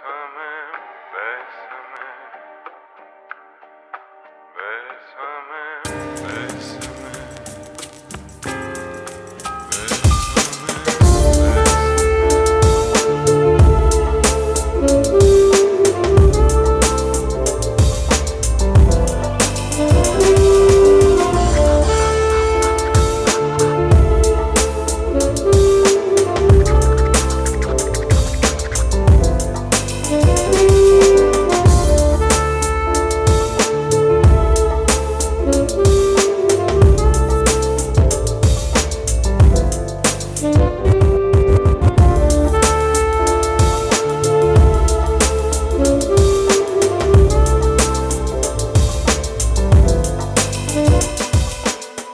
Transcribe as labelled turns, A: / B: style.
A: swimming.